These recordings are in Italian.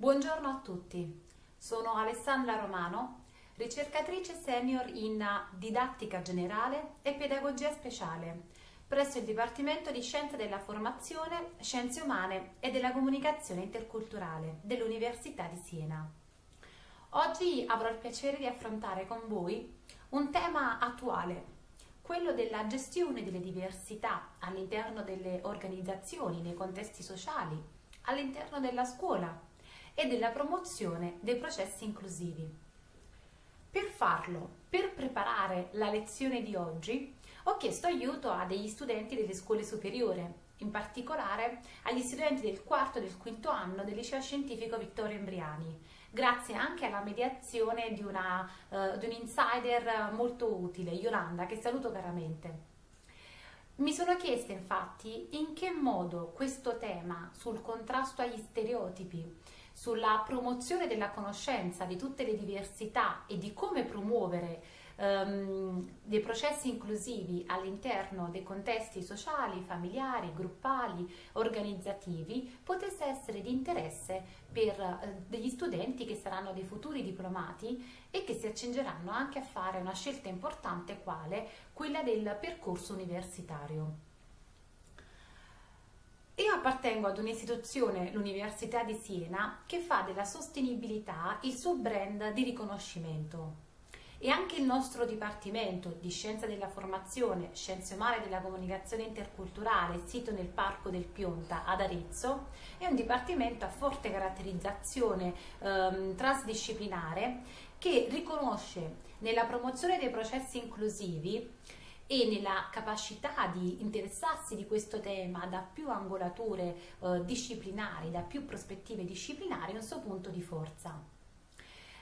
Buongiorno a tutti, sono Alessandra Romano, ricercatrice senior in didattica generale e pedagogia speciale presso il Dipartimento di Scienze della Formazione, Scienze Umane e della Comunicazione Interculturale dell'Università di Siena. Oggi avrò il piacere di affrontare con voi un tema attuale, quello della gestione delle diversità all'interno delle organizzazioni, nei contesti sociali, all'interno della scuola e della promozione dei processi inclusivi. Per farlo, per preparare la lezione di oggi, ho chiesto aiuto a degli studenti delle scuole superiori, in particolare agli studenti del quarto e del quinto anno del liceo scientifico Vittorio Embriani, grazie anche alla mediazione di, una, uh, di un insider molto utile, Yolanda, che saluto caramente. Mi sono chiesta infatti in che modo questo tema sul contrasto agli stereotipi, sulla promozione della conoscenza di tutte le diversità e di come promuovere um, dei processi inclusivi all'interno dei contesti sociali, familiari, gruppali, organizzativi, potesse essere di interesse per uh, degli studenti che saranno dei futuri diplomati e che si accingeranno anche a fare una scelta importante quale quella del percorso universitario. Io appartengo ad un'istituzione, l'Università di Siena, che fa della sostenibilità il suo brand di riconoscimento. E anche il nostro Dipartimento di Scienza della Formazione, Scienze Umane della Comunicazione Interculturale, sito nel Parco del Pionta ad Arezzo, è un dipartimento a forte caratterizzazione ehm, transdisciplinare che riconosce nella promozione dei processi inclusivi e nella capacità di interessarsi di questo tema da più angolature eh, disciplinari, da più prospettive disciplinari, un suo punto di forza.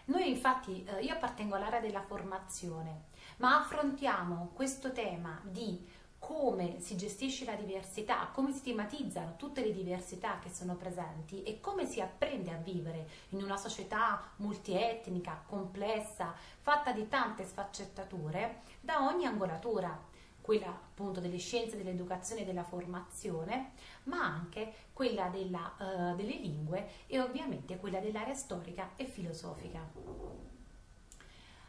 Noi infatti, eh, io appartengo all'area della formazione, ma affrontiamo questo tema di come si gestisce la diversità, come si stigmatizzano tutte le diversità che sono presenti e come si apprende a vivere in una società multietnica, complessa, fatta di tante sfaccettature da ogni angolatura quella appunto delle scienze, dell'educazione e della formazione, ma anche quella della, uh, delle lingue e ovviamente quella dell'area storica e filosofica.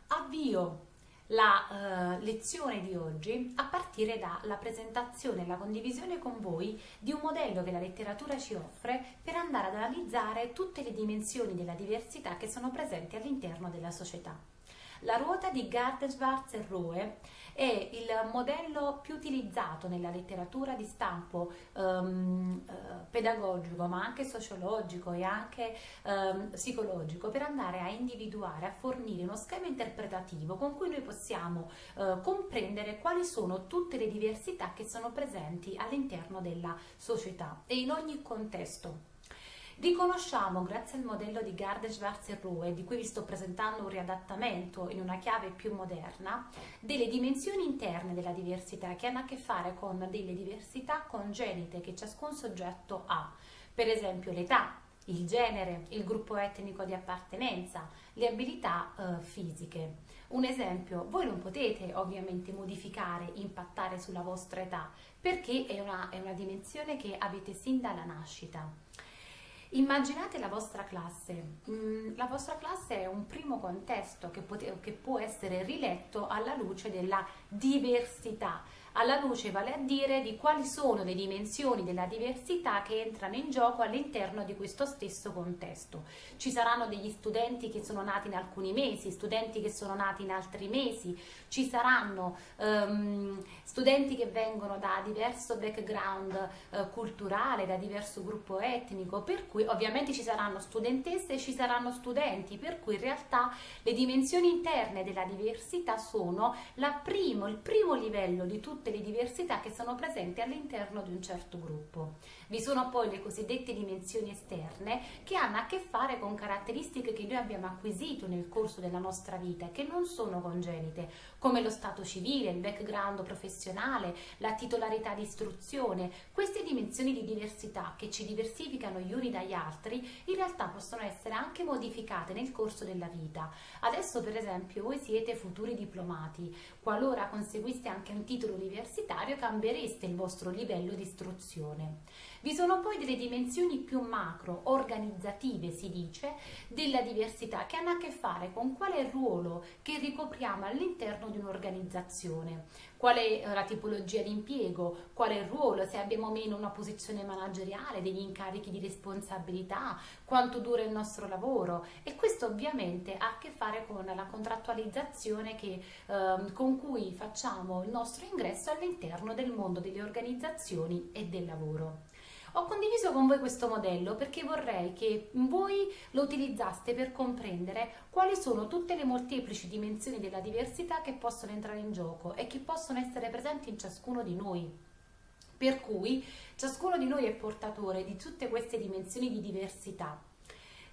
Avvio la uh, lezione di oggi a partire dalla presentazione e la condivisione con voi di un modello che la letteratura ci offre per andare ad analizzare tutte le dimensioni della diversità che sono presenti all'interno della società. La ruota di Gardenswarz e Roe è il modello più utilizzato nella letteratura di stampo um, uh, pedagogico ma anche sociologico e anche um, psicologico per andare a individuare, a fornire uno schema interpretativo con cui noi possiamo uh, comprendere quali sono tutte le diversità che sono presenti all'interno della società e in ogni contesto. Riconosciamo, grazie al modello di Garde Schwarz e Rowe, di cui vi sto presentando un riadattamento in una chiave più moderna, delle dimensioni interne della diversità che hanno a che fare con delle diversità congenite che ciascun soggetto ha. Per esempio l'età, il genere, il gruppo etnico di appartenenza, le abilità eh, fisiche. Un esempio, voi non potete ovviamente modificare, impattare sulla vostra età, perché è una, è una dimensione che avete sin dalla nascita. Immaginate la vostra classe, mm, la vostra classe è un primo contesto che, che, può essere riletto alla luce della diversità, alla luce vale a dire di quali sono le dimensioni della diversità che entrano in gioco all'interno di questo stesso contesto. Ci saranno degli studenti che sono nati in alcuni mesi, studenti che sono nati in altri mesi, ci saranno um, studenti che vengono da diverso background uh, culturale, da diverso gruppo etnico, per cui ovviamente ci saranno studentesse e ci saranno studenti, per cui in realtà le dimensioni interne della diversità sono primo, il primo livello di tutte tutte le diversità che sono presenti all'interno di un certo gruppo. Vi sono poi le cosiddette dimensioni esterne che hanno a che fare con caratteristiche che noi abbiamo acquisito nel corso della nostra vita e che non sono congenite, come lo stato civile, il background professionale, la titolarità di istruzione. Queste dimensioni di diversità che ci diversificano gli uni dagli altri in realtà possono essere anche modificate nel corso della vita. Adesso per esempio voi siete futuri diplomati, qualora conseguiste anche un titolo universitario cambiereste il vostro livello di istruzione. Vi sono poi delle dimensioni più macro, organizzative si dice, della diversità che hanno a che fare con qual è il ruolo che ricopriamo all'interno di un'organizzazione qual è eh, la tipologia di impiego, qual è il ruolo, se abbiamo meno una posizione manageriale, degli incarichi di responsabilità, quanto dura il nostro lavoro e questo ovviamente ha a che fare con la contrattualizzazione che, eh, con cui facciamo il nostro ingresso all'interno del mondo delle organizzazioni e del lavoro. Ho condiviso con voi questo modello perché vorrei che voi lo utilizzaste per comprendere quali sono tutte le molteplici dimensioni della diversità che possono entrare in gioco e che possono essere presenti in ciascuno di noi. Per cui ciascuno di noi è portatore di tutte queste dimensioni di diversità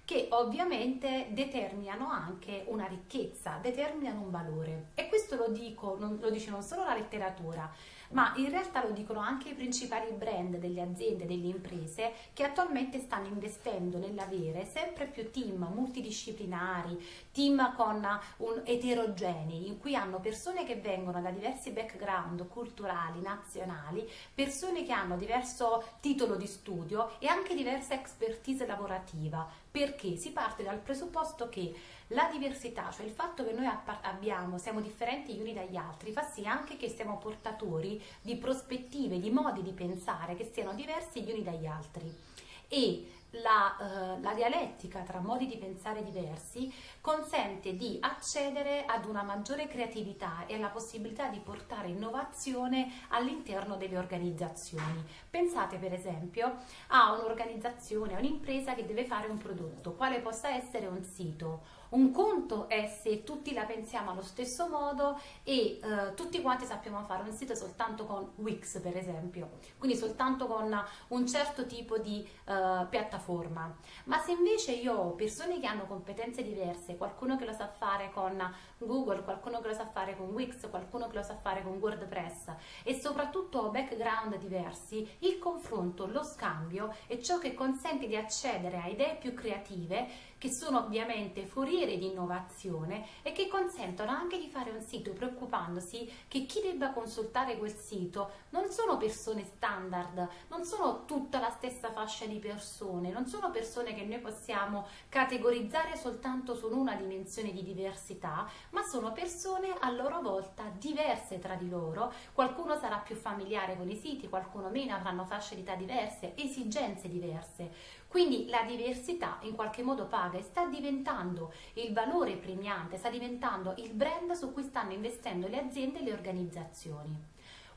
che ovviamente determinano anche una ricchezza, determinano un valore. E questo lo, dico, non, lo dice non solo la letteratura, ma in realtà lo dicono anche i principali brand delle aziende, delle imprese che attualmente stanno investendo nell'avere sempre più team multidisciplinari, team con un eterogenei, in cui hanno persone che vengono da diversi background culturali, nazionali, persone che hanno diverso titolo di studio e anche diversa expertise lavorativa, perché? Si parte dal presupposto che la diversità, cioè il fatto che noi abbiamo, siamo differenti gli uni dagli altri, fa sì anche che siamo portatori di prospettive, di modi di pensare che siano diversi gli uni dagli altri. E la, uh, la, dialettica tra modi di pensare diversi consente di accedere ad una maggiore creatività e alla possibilità di portare innovazione all'interno delle organizzazioni. Pensate per esempio a un'organizzazione, a un'impresa che deve fare un prodotto, quale possa essere un sito un conto è se tutti la pensiamo allo stesso modo e eh, tutti quanti sappiamo fare un sito soltanto con Wix per esempio, quindi soltanto con un certo tipo di eh, piattaforma. Ma se invece io ho persone che hanno competenze diverse, qualcuno che lo sa fare con Google, qualcuno che lo sa fare con Wix, qualcuno che lo sa fare con WordPress e soprattutto ho background diversi, il confronto, lo scambio è ciò che consente di accedere a idee più creative che sono ovviamente foriere di innovazione e che consentono anche di fare un sito preoccupandosi che chi debba consultare quel sito non sono persone standard, non sono tutta la stessa fascia di persone, non sono persone che noi possiamo categorizzare soltanto su una dimensione di diversità, ma sono persone a loro volta diverse tra di loro, qualcuno sarà più familiare con i siti, qualcuno meno, avranno fasce di età diverse, esigenze diverse. Quindi la diversità in qualche modo paga e sta diventando il valore premiante, sta diventando il brand su cui stanno investendo le aziende e le organizzazioni.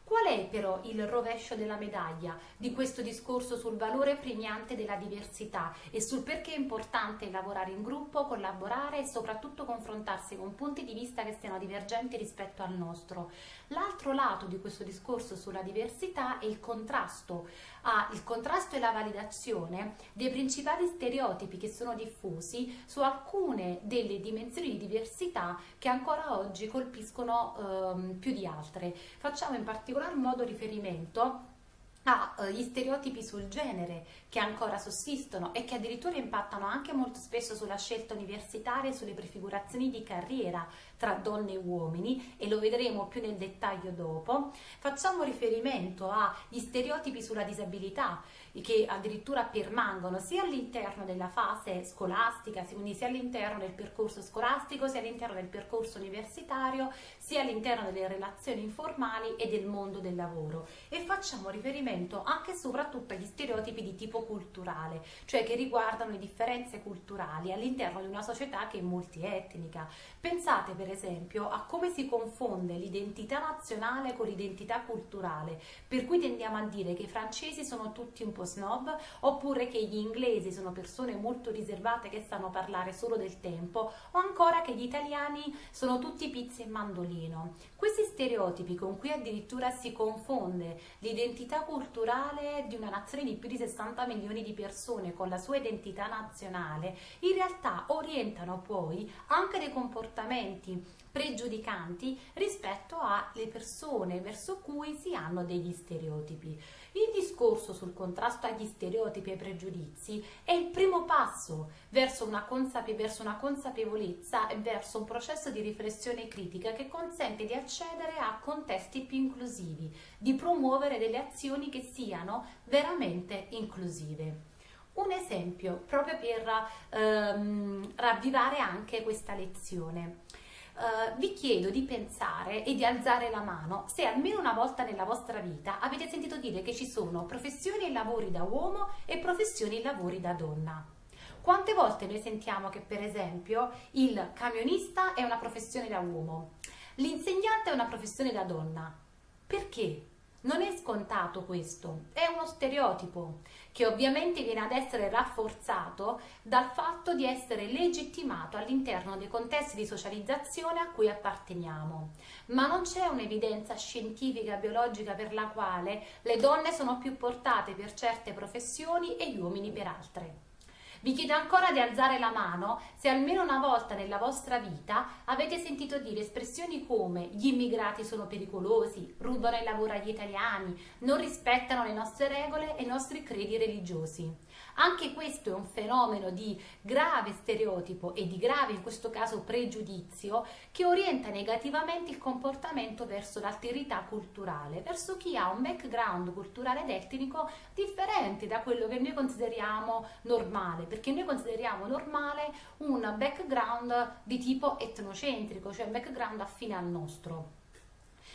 Qual è però il rovescio della medaglia di questo discorso sul valore premiante della diversità e sul perché è importante lavorare in gruppo, collaborare e soprattutto confrontarsi con punti di vista che siano divergenti rispetto al nostro? L'altro lato di questo discorso sulla diversità è il contrasto, ah, il contrasto e la validazione dei principali stereotipi che sono diffusi su alcune delle dimensioni di diversità che ancora oggi colpiscono ehm, più di altre. Facciamo in particolar modo riferimento agli stereotipi sul genere che ancora sussistono e che addirittura impattano anche molto spesso sulla scelta universitaria e sulle prefigurazioni di carriera tra donne e uomini e lo vedremo più nel dettaglio dopo. Facciamo riferimento agli stereotipi sulla disabilità che addirittura permangono sia all'interno della fase scolastica, quindi sia all'interno del percorso scolastico, sia all'interno del percorso universitario, sia all'interno delle relazioni informali e del mondo del lavoro. E facciamo riferimento anche e soprattutto agli stereotipi di tipo culturale, cioè che riguardano le differenze culturali all'interno di una società che è multietnica. Pensate per esempio a come si confonde l'identità nazionale con l'identità culturale, per cui tendiamo a dire che i francesi sono tutti un po' snob, oppure che gli inglesi sono persone molto riservate che sanno parlare solo del tempo, o ancora che gli italiani sono tutti pizzi e mandolino. Questi stereotipi con cui addirittura si confonde l'identità culturale di una nazione di più di 60 milioni di persone con la sua identità nazionale, in realtà orientano poi anche dei comportamenti pregiudicanti rispetto alle persone verso cui si hanno degli stereotipi. Il discorso sul contrasto agli stereotipi e ai pregiudizi è il primo passo verso una, consape- verso una consapevolezza e verso un processo di riflessione critica che consente di accedere a contesti più inclusivi, di promuovere delle azioni che siano veramente inclusive. Un esempio proprio per ehm, ravvivare anche questa lezione. Uh, vi chiedo di pensare e di alzare la mano se almeno una volta nella vostra vita avete sentito dire che ci sono professioni e lavori da uomo e professioni e lavori da donna. Quante volte noi sentiamo che per esempio il camionista è una professione da uomo, l'insegnante è una professione da donna? Perché? Non è scontato questo, è uno stereotipo che ovviamente viene ad essere rafforzato dal fatto di essere legittimato all'interno dei contesti di socializzazione a cui apparteniamo. Ma non c'è un'evidenza scientifica biologica per la quale le donne sono più portate per certe professioni e gli uomini per altre. Vi chiedo ancora di alzare la mano se almeno una volta nella vostra vita avete sentito dire espressioni come gli immigrati sono pericolosi, rubano il lavoro agli italiani, non rispettano le nostre regole e i nostri credi religiosi. Anche questo è un fenomeno di grave stereotipo e di grave, in questo caso, pregiudizio che orienta negativamente il comportamento verso l'alterità culturale, verso chi ha un background culturale ed etnico differente da quello che noi consideriamo normale, perché noi consideriamo normale un background di tipo etnocentrico, cioè un background affine al nostro.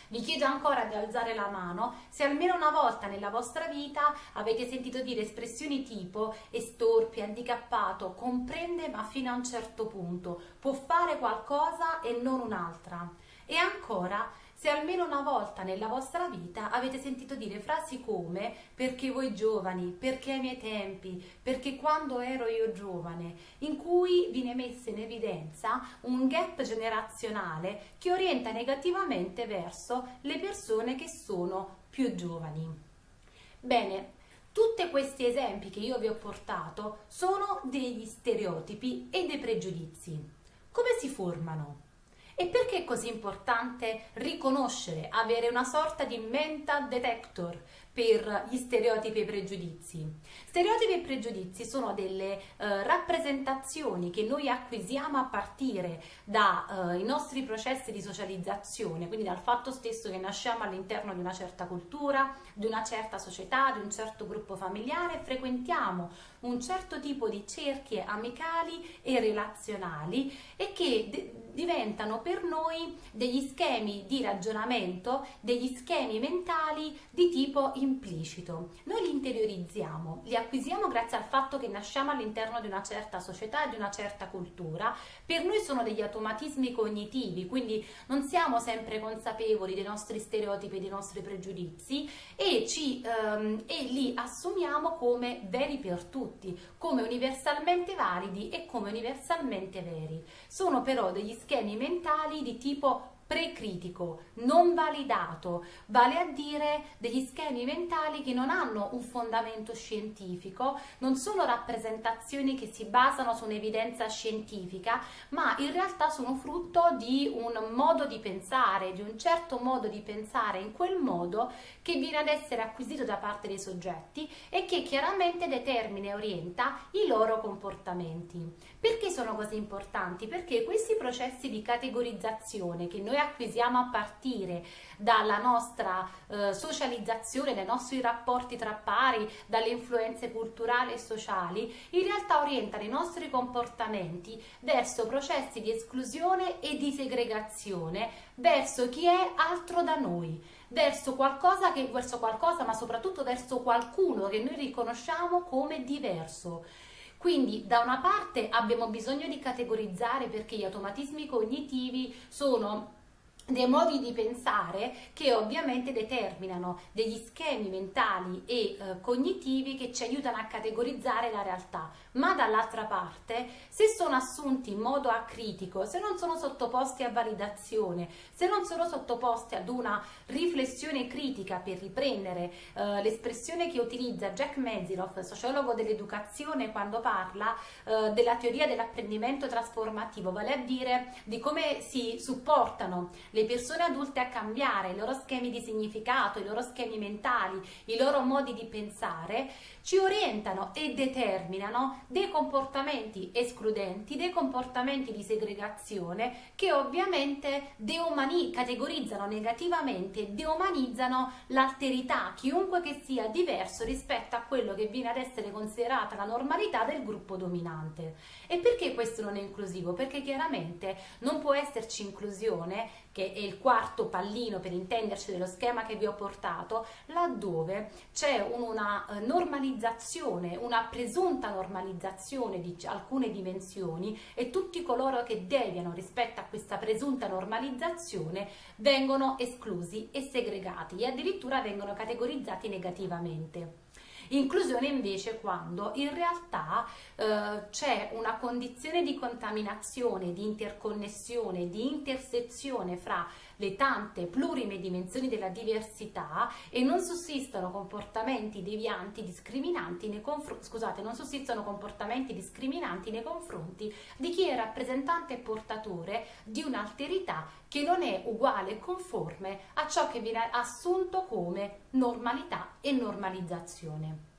Vi chiedo ancora di alzare la mano se almeno una volta nella vostra vita avete sentito dire espressioni tipo estorpi, handicappato, comprende ma fino a un certo punto, può fare qualcosa e non un'altra. E ancora se almeno una volta nella vostra vita avete sentito dire frasi come perché voi giovani, perché ai miei tempi, perché quando ero io giovane, in cui viene messa in evidenza un gap generazionale che orienta negativamente verso le persone che sono più giovani. Bene, tutti questi esempi che io vi ho portato sono degli stereotipi e dei pregiudizi. Come si formano? E perché è così importante riconoscere, avere una sorta di mental detector per gli stereotipi e i pregiudizi? Stereotipi e pregiudizi sono delle eh, rappresentazioni che noi acquisiamo a partire dai eh, nostri processi di socializzazione, quindi dal fatto stesso che nasciamo all'interno di una certa cultura, di una certa società, di un certo gruppo familiare, frequentiamo un certo tipo di cerchie amicali e relazionali e che diventano per noi degli schemi di ragionamento, degli schemi mentali di tipo implicito. Noi li interiorizziamo, li acquisiamo grazie al fatto che nasciamo all'interno di una certa società e di una certa cultura. Per noi sono degli automatismi cognitivi, quindi non siamo sempre consapevoli dei nostri stereotipi dei nostri pregiudizi e, ci, ehm, e li assumiamo come veri per tutti, come universalmente validi e come universalmente veri. Sono però degli schemi mentali di tipo precritico, non validato, vale a dire degli schemi mentali che non hanno un fondamento scientifico, non sono rappresentazioni che si basano su un'evidenza scientifica, ma in realtà sono frutto di un modo di pensare, di un certo modo di pensare. In quel modo che viene ad essere acquisito da parte dei soggetti e che chiaramente determina e orienta i loro comportamenti. Perché sono così importanti? Perché questi processi di categorizzazione che noi acquisiamo a partire dalla nostra eh, socializzazione, dai nostri rapporti tra pari, dalle influenze culturali e sociali, in realtà orientano i nostri comportamenti verso processi di esclusione e di segregazione, verso chi è altro da noi, verso qualcosa, che, verso qualcosa ma soprattutto verso qualcuno che noi riconosciamo come diverso. Quindi da una parte abbiamo bisogno di categorizzare perché gli automatismi cognitivi sono dei modi di pensare che ovviamente determinano degli schemi mentali e eh, cognitivi che ci aiutano a categorizzare la realtà, ma dall'altra parte se sono assunti in modo acritico, se non sono sottoposti a validazione, se non sono sottoposti ad una riflessione critica per riprendere eh, l'espressione che utilizza Jack Meziroff, sociologo dell'educazione, quando parla eh, della teoria dell'apprendimento trasformativo, vale a dire di come si supportano le persone adulte a cambiare i loro schemi di significato, i loro schemi mentali, i loro modi di pensare, ci orientano e determinano dei comportamenti escludenti, dei comportamenti di segregazione che ovviamente deumani- categorizzano negativamente deumanizzano l'alterità, chiunque che sia diverso rispetto a quello che viene ad essere considerata la normalità del gruppo dominante. E perché questo non è inclusivo? Perché chiaramente non può esserci inclusione che è il quarto pallino per intenderci dello schema che vi ho portato, laddove c'è una eh, normalizzazione, una presunta normalizzazione di alcune dimensioni e tutti coloro che deviano rispetto a questa presunta normalizzazione vengono esclusi e segregati e addirittura vengono categorizzati negativamente. Inclusione invece quando in realtà eh, c'è una condizione di contaminazione, di interconnessione, di intersezione fra le tante plurime dimensioni della diversità e non sussistono comportamenti devianti discriminanti nei confronti scusate, non sussistono comportamenti discriminanti nei confronti di chi è rappresentante e portatore di un'alterità che non è uguale e conforme a ciò che viene assunto come normalità e normalizzazione.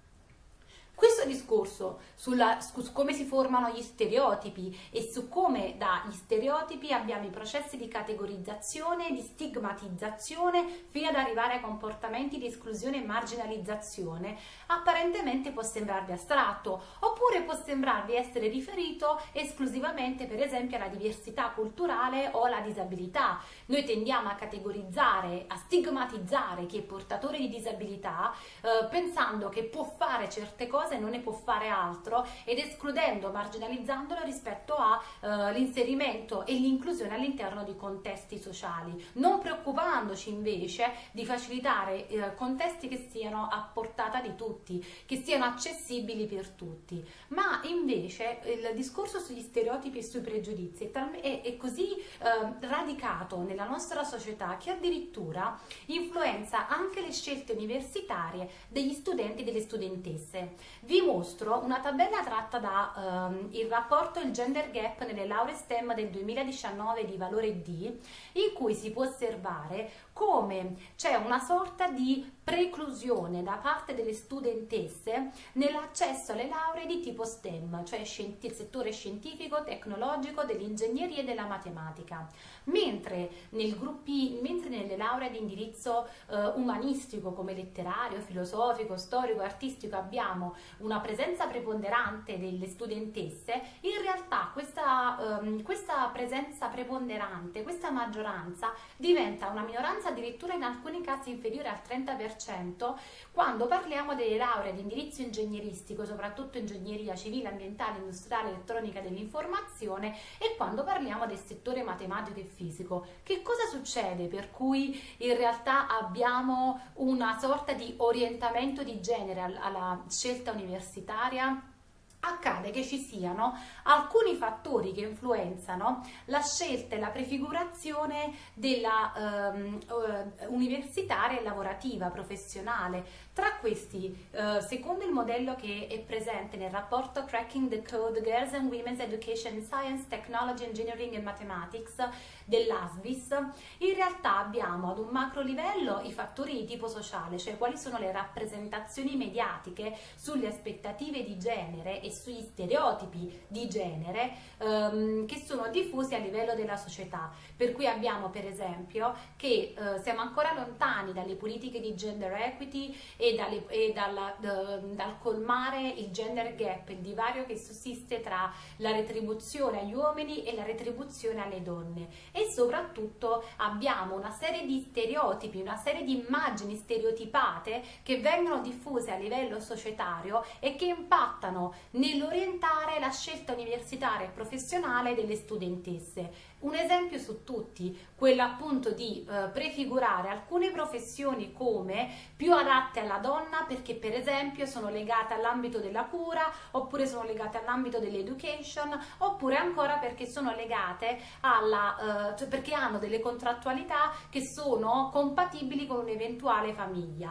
Questo discorso sulla, su come si formano gli stereotipi e su come dagli stereotipi abbiamo i processi di categorizzazione, di stigmatizzazione fino ad arrivare ai comportamenti di esclusione e marginalizzazione, apparentemente può sembrarvi astratto oppure può sembrarvi essere riferito esclusivamente per esempio alla diversità culturale o alla disabilità. Noi tendiamo a categorizzare, a stigmatizzare chi è portatore di disabilità eh, pensando che può fare certe cose cosa e non ne può fare altro ed escludendo, marginalizzandolo rispetto all'inserimento eh, e l'inclusione all'interno di contesti sociali, non preoccupandoci invece di facilitare eh, contesti che siano a portata di tutti, che siano accessibili per tutti, ma invece il discorso sugli stereotipi e sui pregiudizi è, è così eh, radicato nella nostra società che addirittura influenza anche le scelte universitarie degli studenti e delle studentesse vi mostro una tabella tratta dal ehm, rapporto Il Gender Gap nelle lauree STEM del 2019 di valore D, in cui si può osservare come c'è una sorta di preclusione da parte delle studentesse nell'accesso alle lauree di tipo STEM, cioè il settore scientifico, tecnologico, dell'ingegneria e della matematica, mentre, nel gruppi, mentre nelle lauree di indirizzo eh, umanistico come letterario, filosofico, storico, artistico abbiamo una presenza preponderante delle studentesse, in realtà questa, ehm, questa presenza preponderante, questa maggioranza diventa una minoranza addirittura in alcuni casi inferiore al 30% 10% quando parliamo delle lauree di indirizzo ingegneristico, soprattutto ingegneria civile, ambientale, industriale, elettronica dell'informazione e quando parliamo del settore matematico e fisico. Che cosa succede per cui in realtà abbiamo una sorta di orientamento di genere alla scelta universitaria? Accade che ci siano alcuni fattori che influenzano la scelta e la prefigurazione della ehm, eh, universitaria e lavorativa, professionale. Tra questi, eh, secondo il modello che è presente nel rapporto Cracking the Code Girls and Women's Education in Science, Technology, Engineering and Mathematics dell'ASBIS, in realtà abbiamo ad un macro livello i fattori di tipo sociale, cioè quali sono le rappresentazioni mediatiche sulle aspettative di genere e sugli stereotipi di genere ehm, che sono diffusi a livello della società. Per cui abbiamo per esempio che eh, siamo ancora lontani dalle politiche di gender equity e, dalle, e dalla, dal colmare il gender gap, il divario che sussiste tra la retribuzione agli uomini e la retribuzione alle donne e soprattutto abbiamo una serie di stereotipi, una serie di immagini stereotipate che vengono diffuse a livello societario e che impattano nell'orientare la scelta universitaria e professionale delle studentesse. Un esempio su tutti, quello appunto di eh, prefigurare alcune professioni come più adatte alla donna perché per esempio sono legate all'ambito della cura oppure sono legate all'ambito dell'education oppure ancora perché sono legate alla, eh, cioè perché hanno delle contrattualità che sono compatibili con un'eventuale famiglia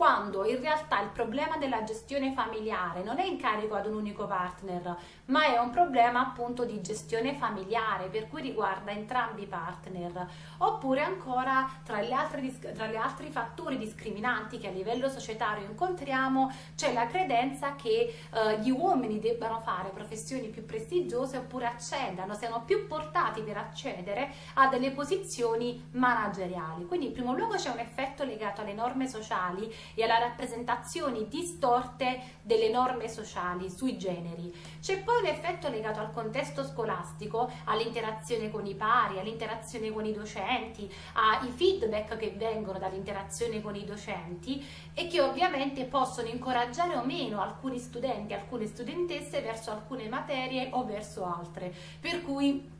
quando in realtà il problema della gestione familiare non è in carico ad un unico partner, ma è un problema appunto di gestione familiare, per cui riguarda entrambi i partner. Oppure ancora tra, le altre, tra gli altri fattori discriminanti che a livello societario incontriamo c'è la credenza che eh, gli uomini debbano fare professioni più prestigiose oppure accedano, siano più portati per accedere a delle posizioni manageriali. Quindi in primo luogo c'è un effetto legato alle norme sociali e alla rappresentazioni distorte delle norme sociali sui generi. C'è poi un effetto legato al contesto scolastico, all'interazione con i pari, all'interazione con i docenti, ai feedback che vengono dall'interazione con i docenti e che ovviamente possono incoraggiare o meno alcuni studenti, alcune studentesse verso alcune materie o verso altre. Per cui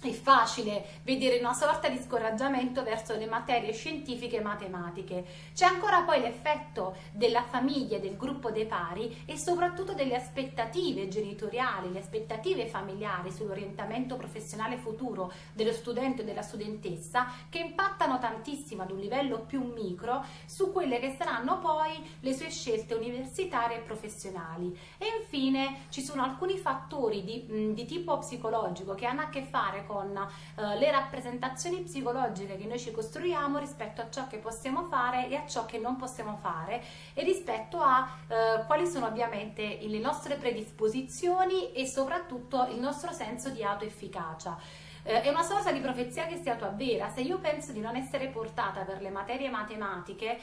è facile vedere una sorta di scoraggiamento verso le materie scientifiche e matematiche. C'è ancora poi l'effetto della famiglia, del gruppo dei pari e soprattutto delle aspettative genitoriali, le aspettative familiari sull'orientamento professionale futuro dello studente o della studentessa che impattano tantissimo ad un livello più micro su quelle che saranno poi le sue scelte universitarie e professionali. E infine ci sono alcuni fattori di, di tipo psicologico che hanno a che fare con eh, le rappresentazioni psicologiche che noi ci costruiamo rispetto a ciò che possiamo fare e a ciò che non possiamo fare e rispetto a eh, quali sono ovviamente le nostre predisposizioni e soprattutto il nostro senso di autoefficacia eh, è una sorta di profezia che si autoavvera. Se io penso di non essere portata per le materie matematiche, eh,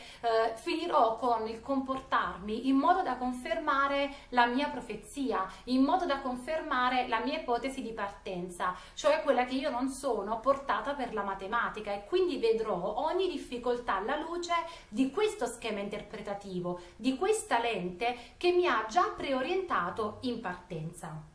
finirò con il comportarmi in modo da confermare la mia profezia, in modo da confermare la mia ipotesi di partenza, cioè quella che io non sono portata per la matematica e quindi vedrò ogni difficoltà alla luce di questo schema interpretativo, di questa lente che mi ha già preorientato in partenza.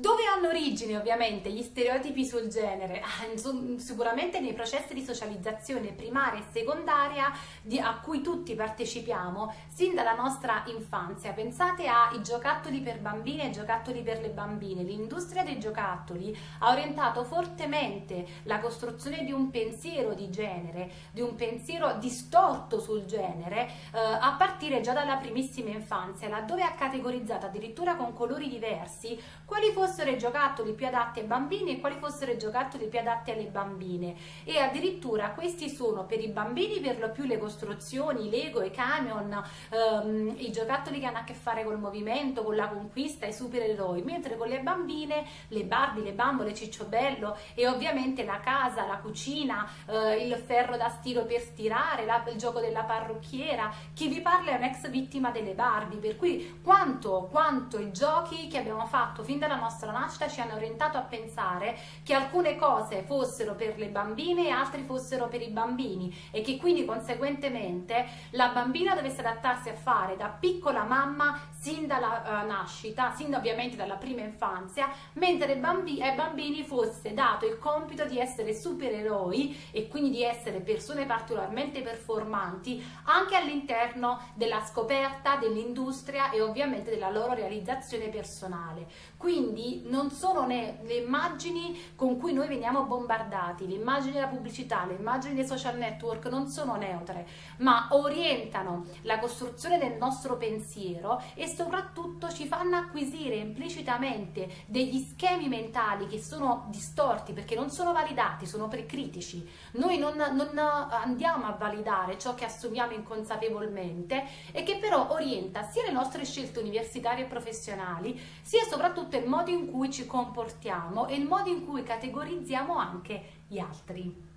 Dove hanno origine ovviamente gli stereotipi sul genere? Ah, sicuramente nei processi di socializzazione primaria e secondaria di, a cui tutti partecipiamo sin dalla nostra infanzia. Pensate ai giocattoli per bambini e giocattoli per le bambine. L'industria dei giocattoli ha orientato fortemente la costruzione di un pensiero di genere, di un pensiero distorto sul genere eh, a partire già dalla primissima infanzia, laddove ha categorizzato addirittura con colori diversi quali fossero fossero i giocattoli più adatti ai bambini e quali fossero i giocattoli più adatti alle bambine. E addirittura questi sono per i bambini per lo più le costruzioni, i Lego, i camion, ehm, i giocattoli che hanno a che fare col movimento, con la conquista, i supereroi, mentre con le bambine le Barbie, le bambole, Cicciobello e ovviamente la casa, la cucina, eh, il ferro da stiro per stirare, la, il gioco della parrucchiera, chi vi parla è un'ex vittima delle Barbie, per cui quanto, quanto i giochi che abbiamo fatto fin dalla nostra nostra nascita ci hanno orientato a pensare che alcune cose fossero per le bambine e altre fossero per i bambini e che quindi conseguentemente la bambina dovesse adattarsi a fare da piccola mamma sin dalla uh, nascita, sin ovviamente dalla prima infanzia, mentre ai bambini, ai bambini fosse dato il compito di essere supereroi e quindi di essere persone particolarmente performanti anche all'interno della scoperta dell'industria e ovviamente della loro realizzazione personale. Quindi non sono le immagini con cui noi veniamo bombardati, le immagini della pubblicità, le immagini dei social network non sono neutre, ma orientano la costruzione del nostro pensiero e soprattutto ci fanno acquisire implicitamente degli schemi mentali che sono distorti perché non sono validati, sono precritici. Noi non, non andiamo a validare ciò che assumiamo inconsapevolmente e che però orienta sia le nostre scelte universitarie e professionali, sia soprattutto il modo in cui ci comportiamo e il modo in cui categorizziamo anche gli altri.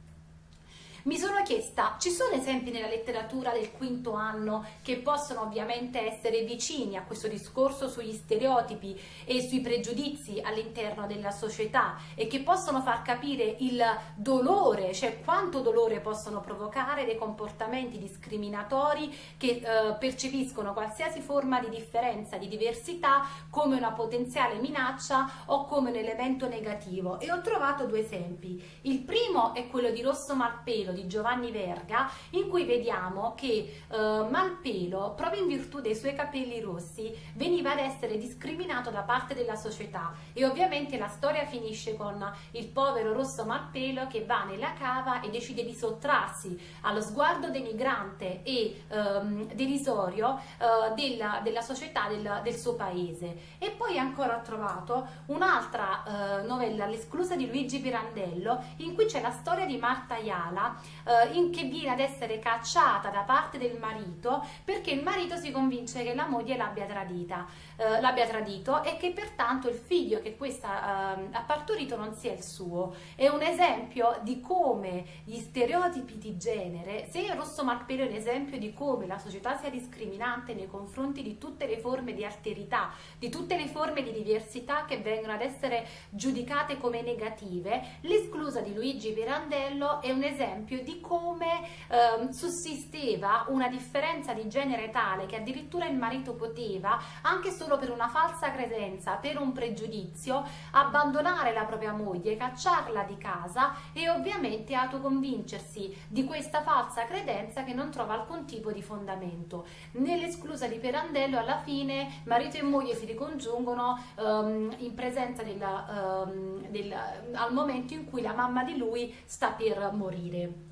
Mi sono chiesta, ci sono esempi nella letteratura del quinto anno che possono ovviamente essere vicini a questo discorso sugli stereotipi e sui pregiudizi all'interno della società e che possono far capire il dolore, cioè quanto dolore possono provocare dei comportamenti discriminatori che eh, percepiscono qualsiasi forma di differenza, di diversità come una potenziale minaccia o come un elemento negativo e ho trovato due esempi. Il primo è quello di Rosso Malpelo di Giovanni Verga in cui vediamo che eh, Malpelo, proprio in virtù dei suoi capelli rossi, veniva ad essere discriminato da parte della società e ovviamente la storia finisce con il povero rosso Malpelo che va nella cava e decide di sottrarsi allo sguardo denigrante e ehm, derisorio eh, della, della, società del, del, suo paese. E poi ancora ho trovato un'altra eh, novella, l'esclusa di Luigi Pirandello, in cui c'è la storia di Marta Iala eh, che viene ad essere cacciata da parte del marito perché il marito si convince che la moglie l'abbia tradita, eh, l'abbia tradito e che pertanto il figlio che questa eh, ha partorito non sia il suo. È un esempio di come gli stereotipi di genere, se Rosso Malpelo è un esempio di come la società sia discriminante nei confronti di tutte le forme di alterità, di tutte le forme di diversità che vengono ad essere giudicate come negative, l'esclusa di Luigi Pirandello è un esempio di come eh, sussisteva una differenza di genere tale che addirittura il marito poteva, anche solo per una falsa credenza, per un pregiudizio, abbandonare la propria moglie, cacciarla di casa e ovviamente autoconvincersi di questa falsa credenza che non trova alcun tipo di fondamento. Nell'esclusa di Pirandello alla fine marito e moglie si ricongiungono um, in presenza della, um, del, al momento in cui la mamma di lui sta per morire.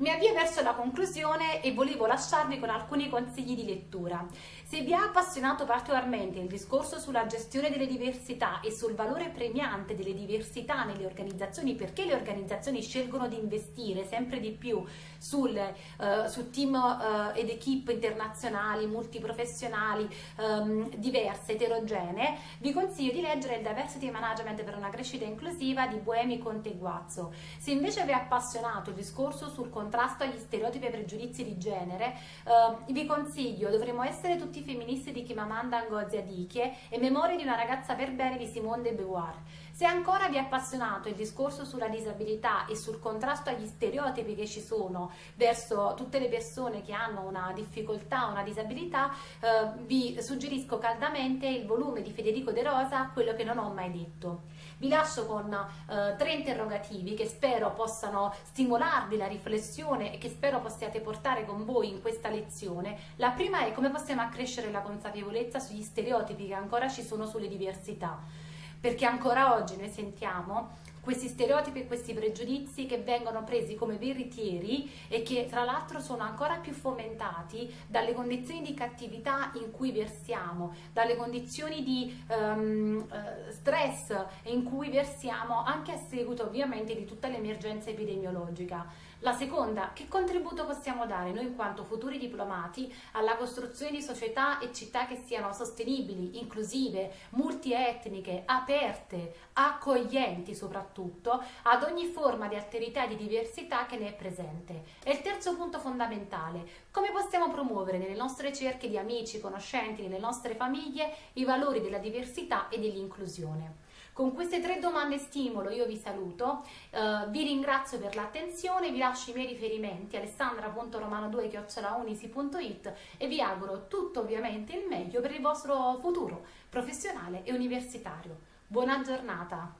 Mi avvio verso la conclusione e volevo lasciarvi con alcuni consigli di lettura. Se vi ha appassionato particolarmente il discorso sulla gestione delle diversità e sul valore premiante delle diversità nelle organizzazioni, perché le organizzazioni scelgono di investire sempre di più sul, uh, su team uh, ed equip internazionali, multiprofessionali, um, diverse, eterogenee, vi consiglio di leggere il Diversity Management per una crescita inclusiva di Buemi Conte Guazzo. Se invece vi è appassionato il discorso sul contrasto agli stereotipi e pregiudizi di genere, uh, vi consiglio, dovremmo essere tutti tutti femministi di Chimamanda Ngozi Adichie e Memorie di una ragazza per bene di Simone de Beauvoir. Se ancora vi è appassionato il discorso sulla disabilità e sul contrasto agli stereotipi che ci sono verso tutte le persone che hanno una difficoltà, una disabilità, eh, vi suggerisco caldamente il volume di Federico De Rosa, Quello che non ho mai detto. Vi lascio con eh, tre interrogativi che spero possano stimolarvi la riflessione e che spero possiate portare con voi in questa lezione. La prima è come possiamo accrescere la consapevolezza sugli stereotipi che ancora ci sono sulle diversità perché ancora oggi noi sentiamo questi stereotipi e questi pregiudizi che vengono presi come veritieri e che tra l'altro sono ancora più fomentati dalle condizioni di cattività in cui versiamo, dalle condizioni di um, stress in cui versiamo anche a seguito ovviamente di tutta l'emergenza epidemiologica. La seconda, che contributo possiamo dare noi in quanto futuri diplomati alla costruzione di società e città che siano sostenibili, inclusive, multietniche, aperte, accoglienti soprattutto, ad ogni forma di alterità e di diversità che ne è presente. E il terzo punto fondamentale, come possiamo promuovere nelle nostre cerche di amici, conoscenti, nelle nostre famiglie, i valori della diversità e dell'inclusione. Con queste tre domande stimolo io vi saluto, eh, vi ringrazio per l'attenzione, vi lascio i miei riferimenti alessandra.romano2.unisi.it e vi auguro tutto ovviamente il meglio per il vostro futuro professionale e universitario. Buona giornata!